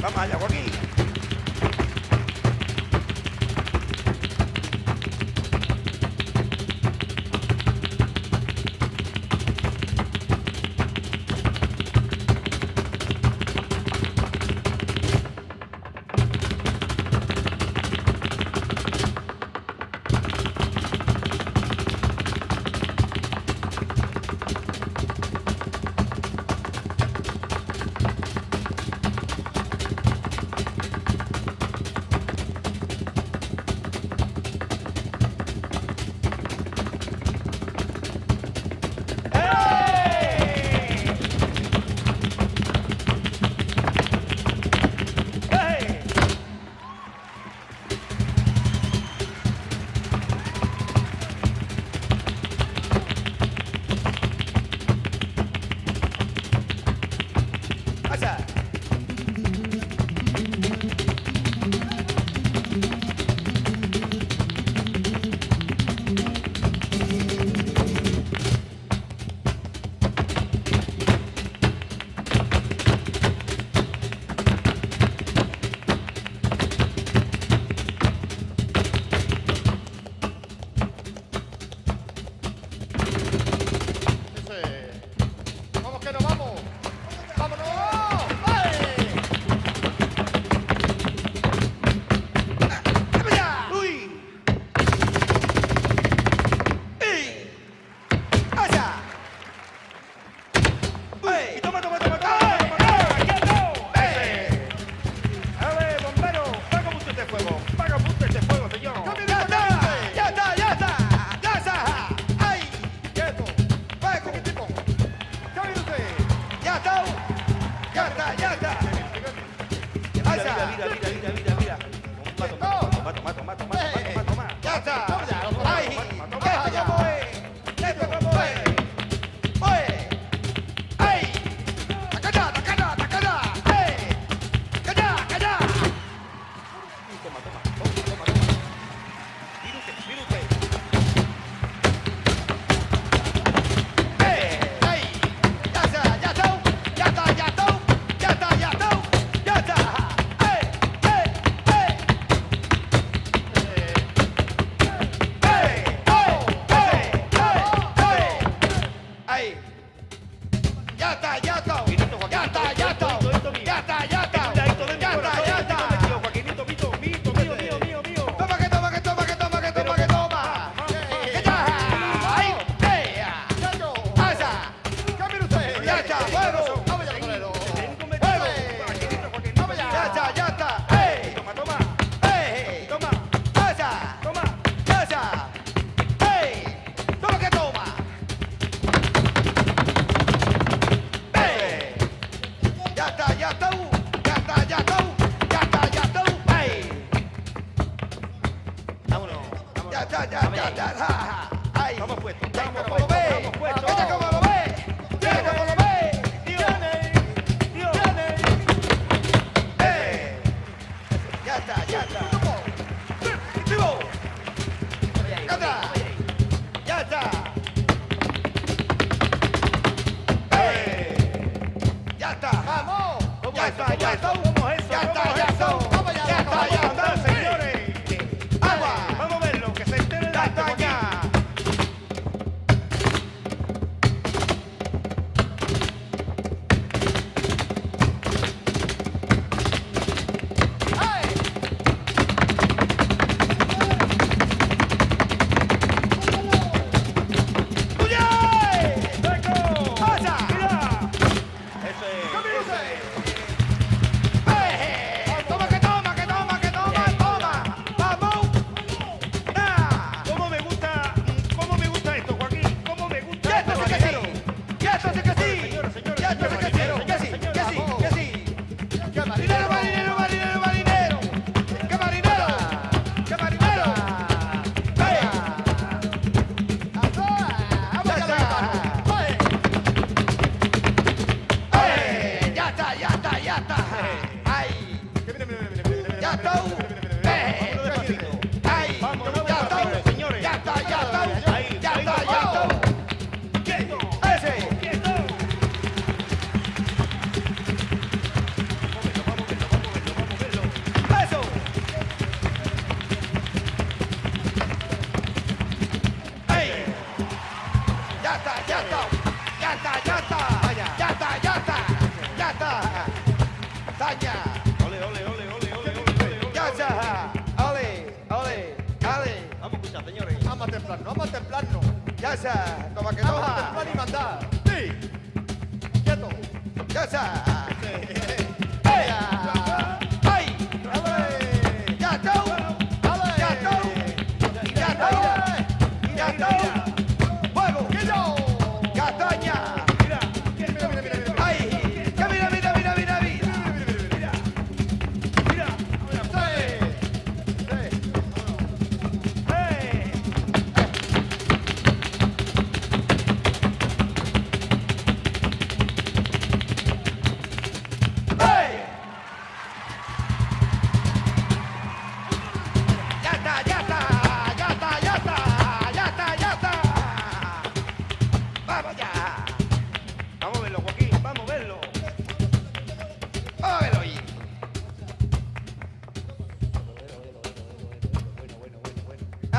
Vamos allá, Joaquín.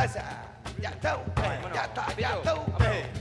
Asa. Ya está, ya está, ya está.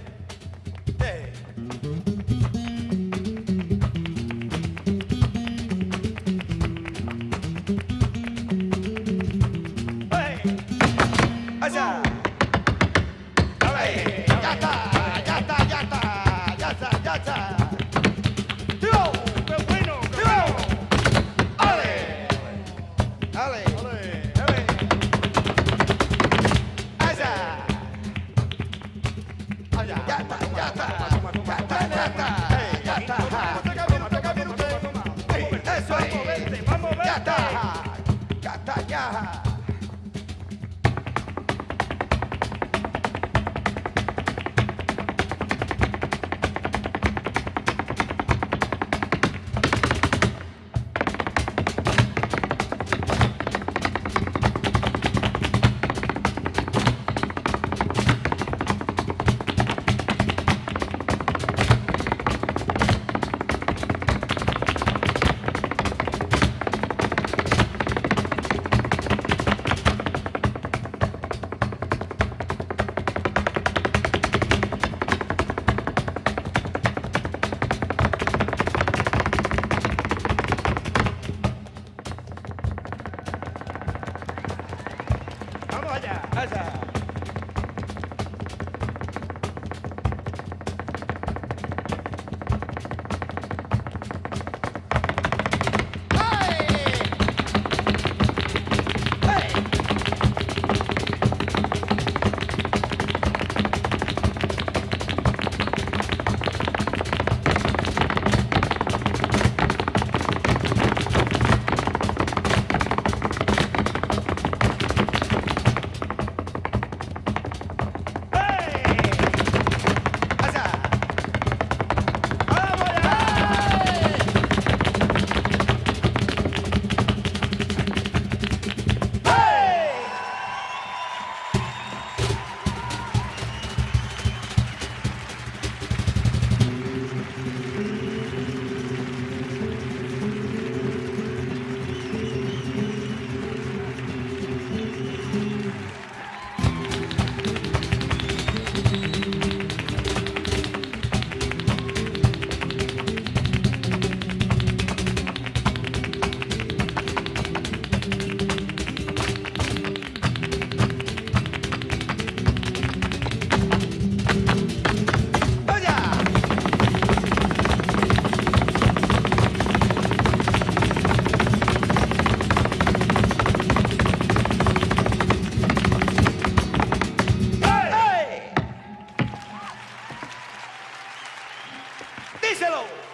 go.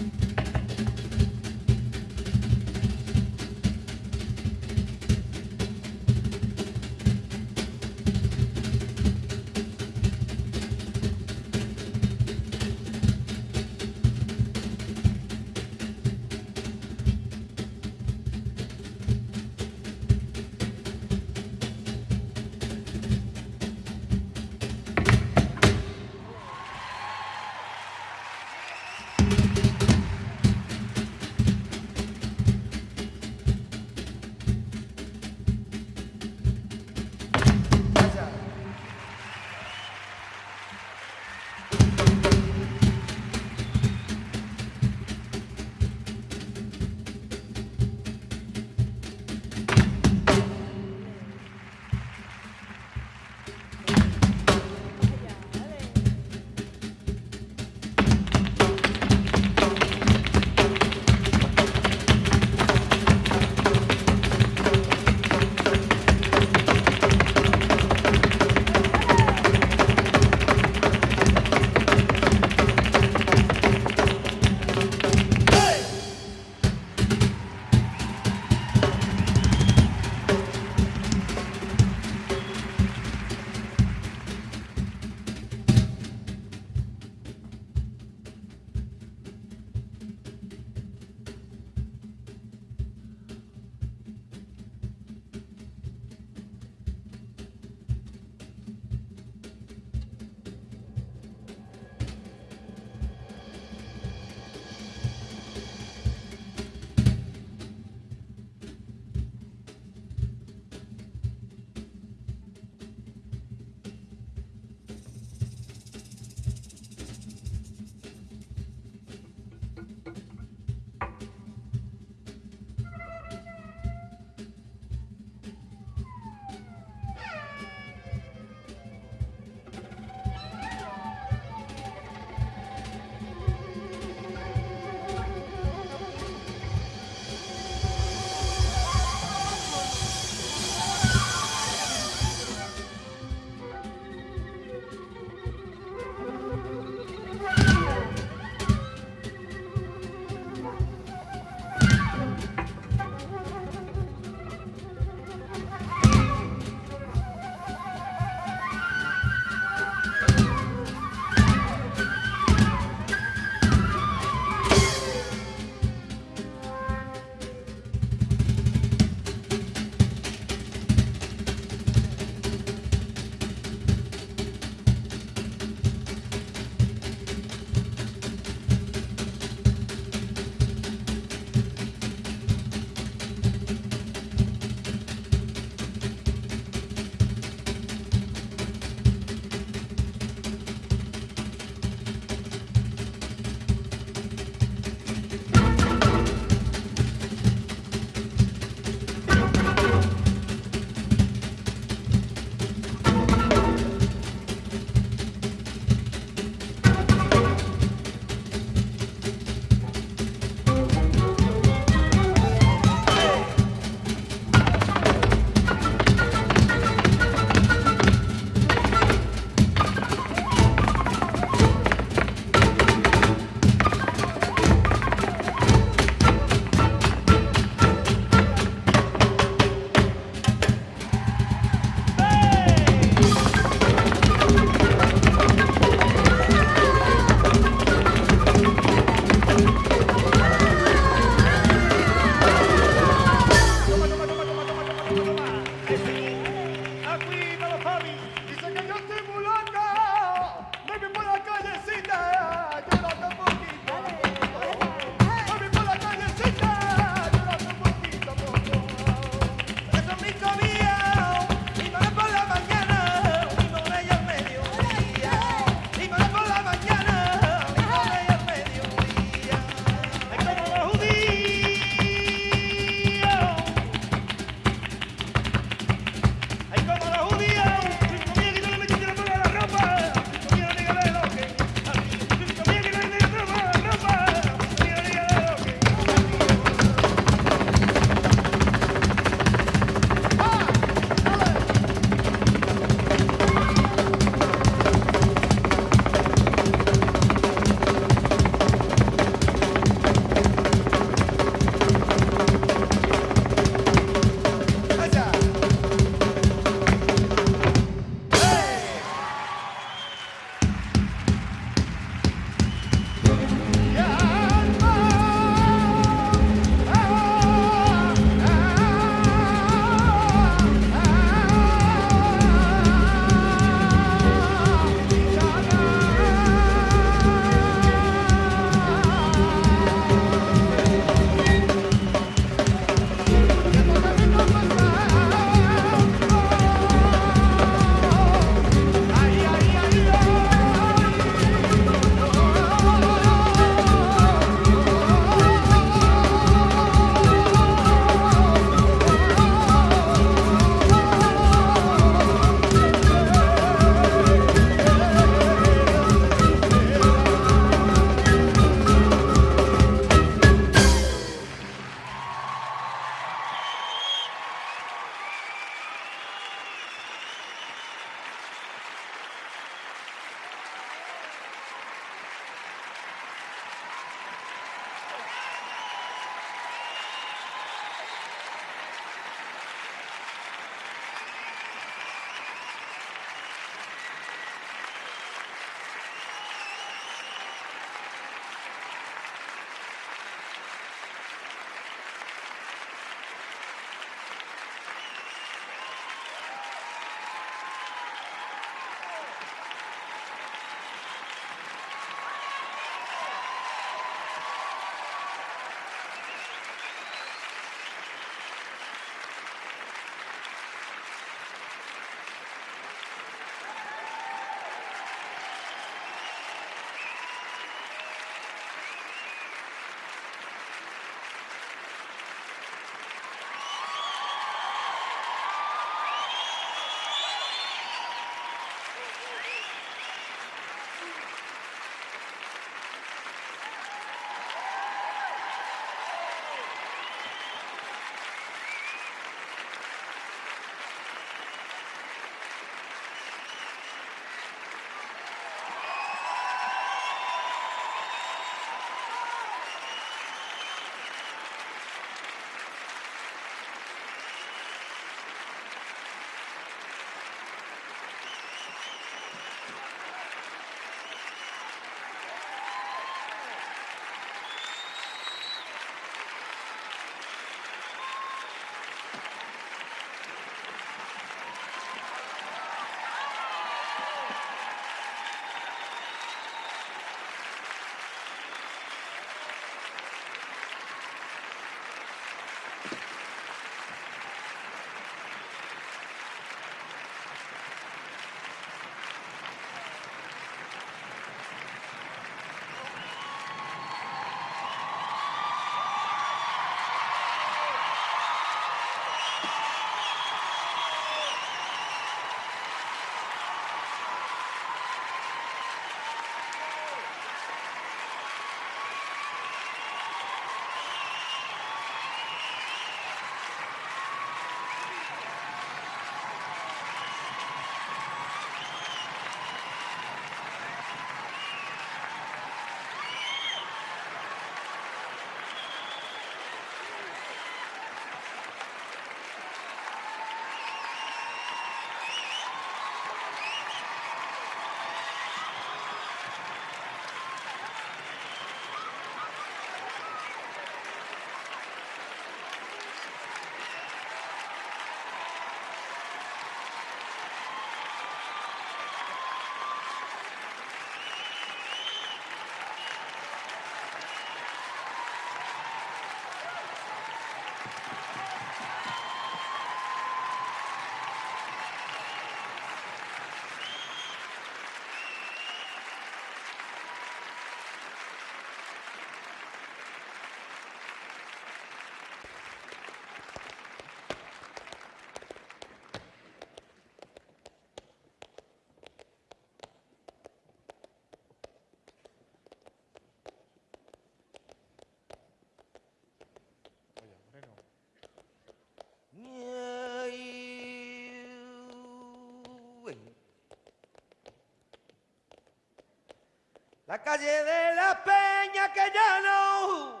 La calle de la peña que ya no,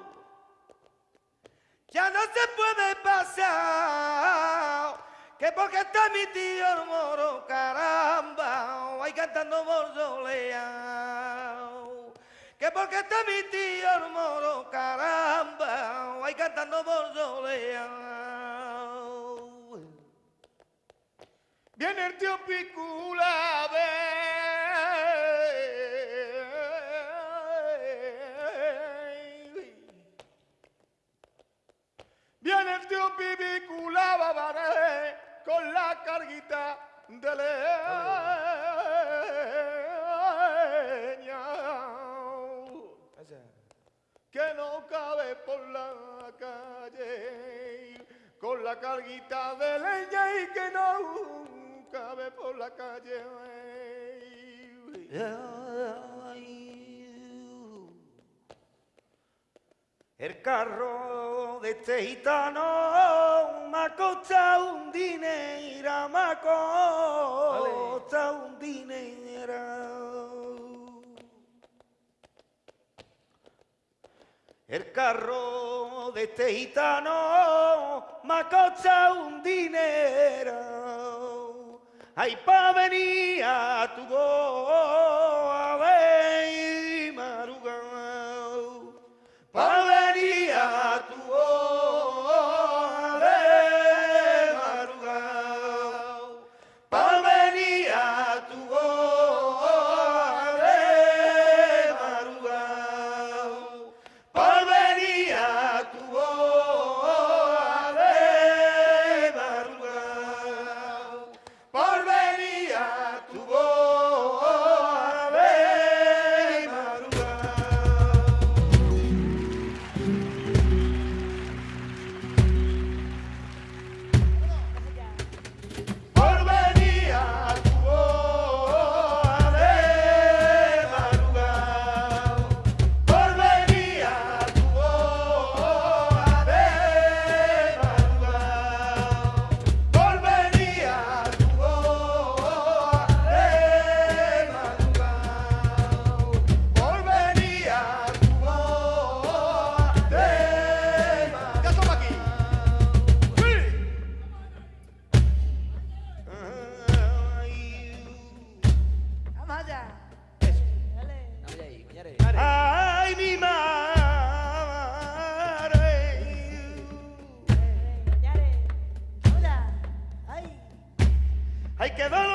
ya no se puede pasar. Que porque está mi tío moro, caramba, ahí cantando por soleado. Que porque está mi tío moro, caramba, ahí cantando por soleado. Viene el tío Picula, carguita de leña. que no cabe por la calle con la carguita de leña y que no cabe por la calle. El carro de este gitano me ha costado un dinero, me ha costado un dinero. El carro de este gitano me ha costado un dinero. Ay, pa' venir a tu boa, que lo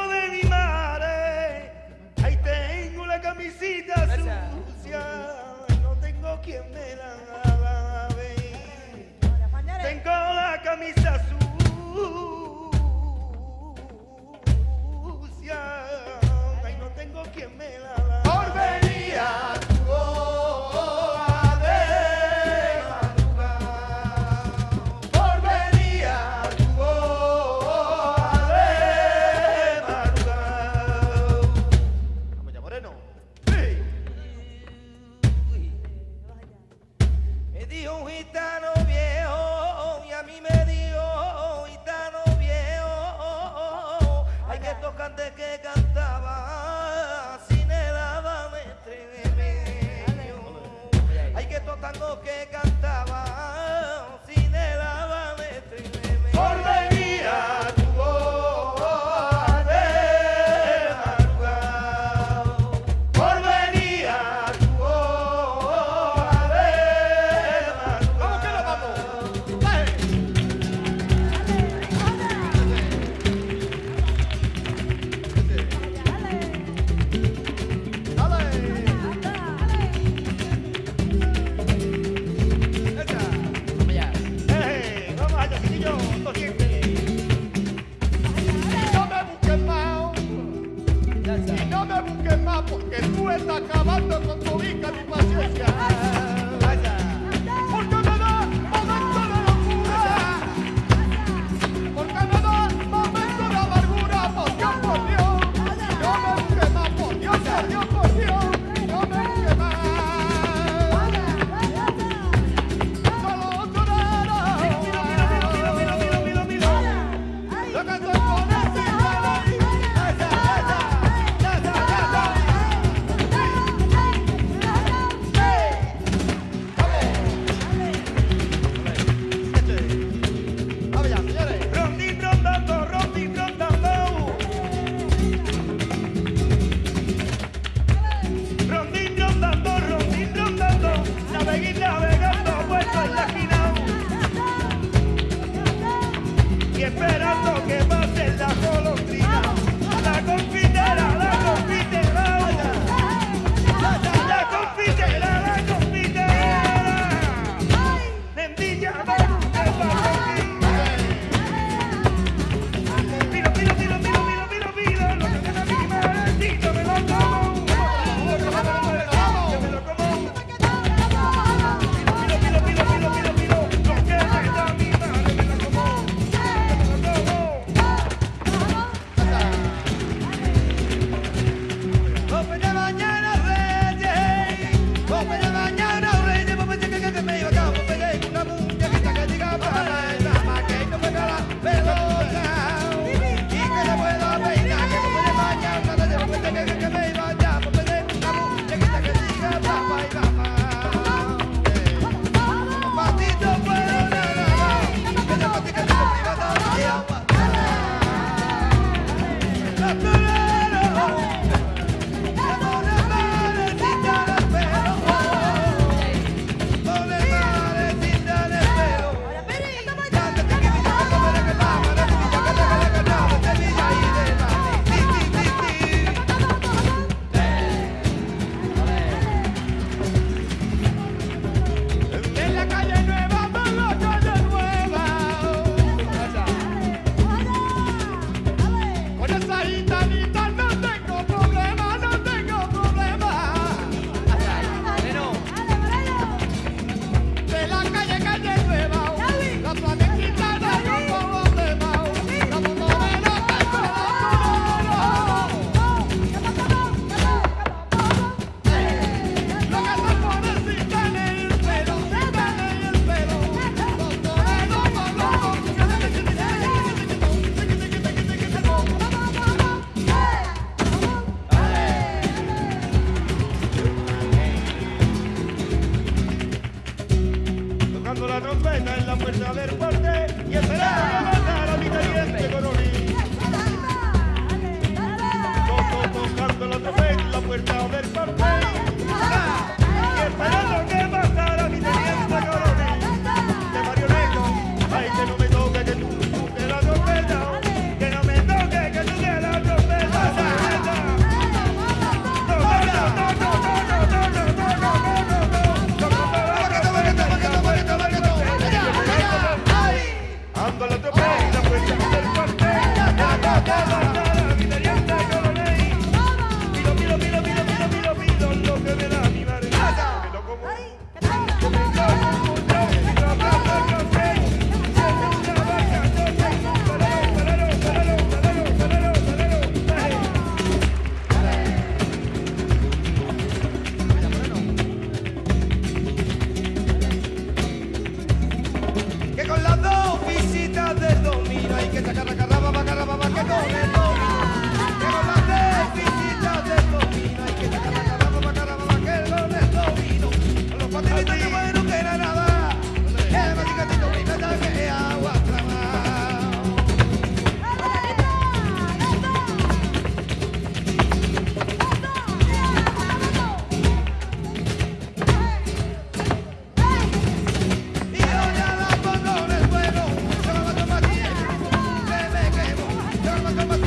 Come on.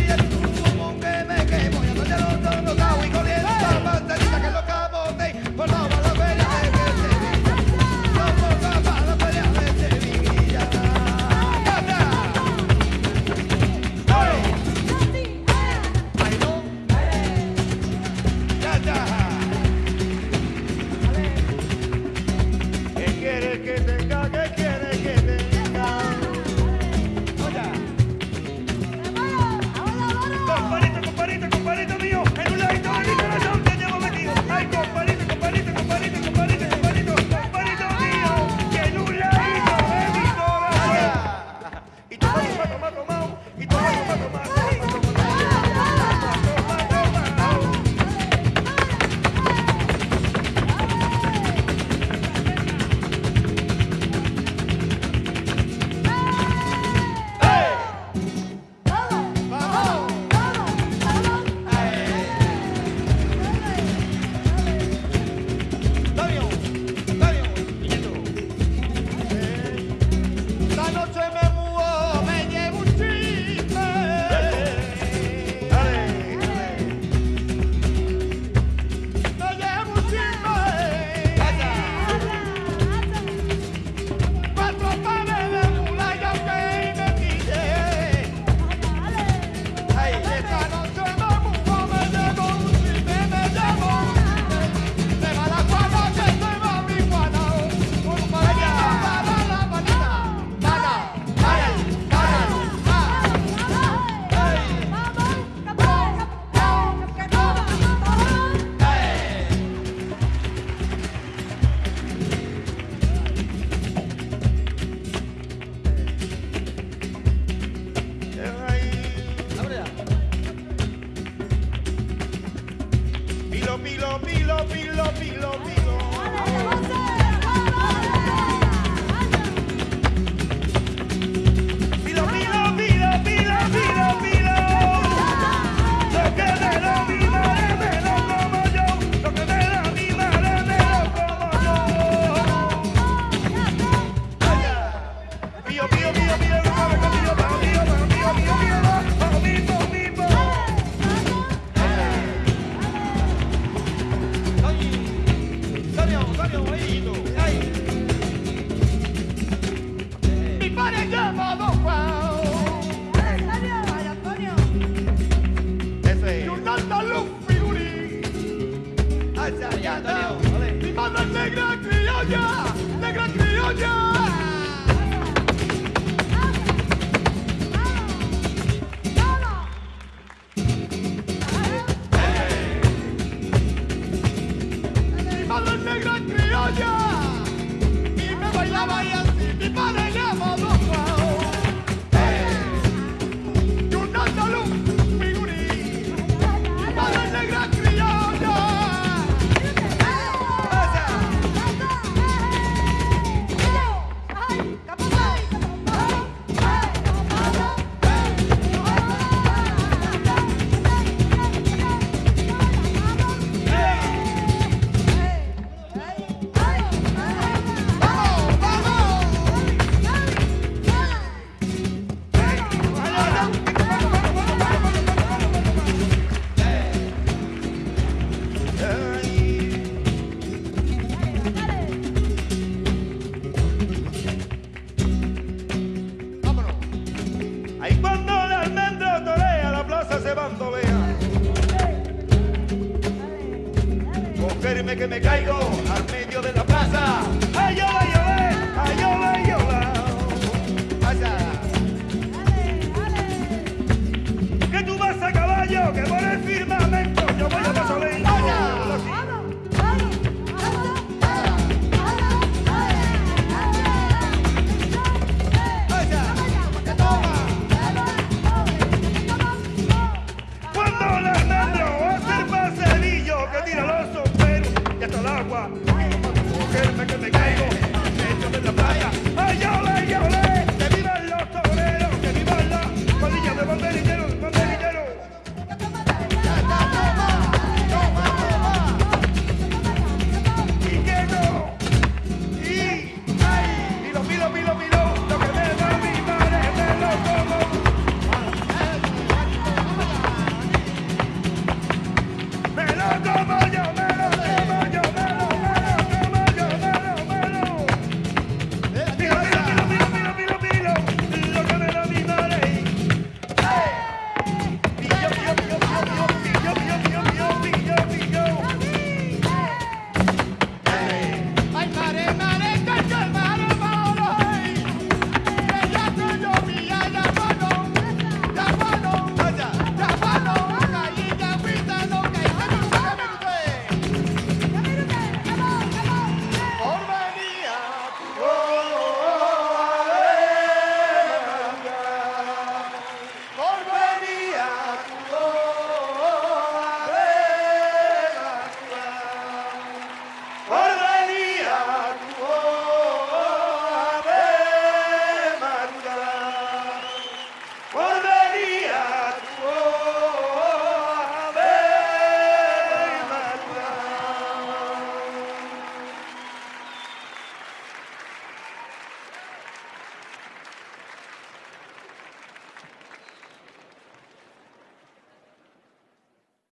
caballos y para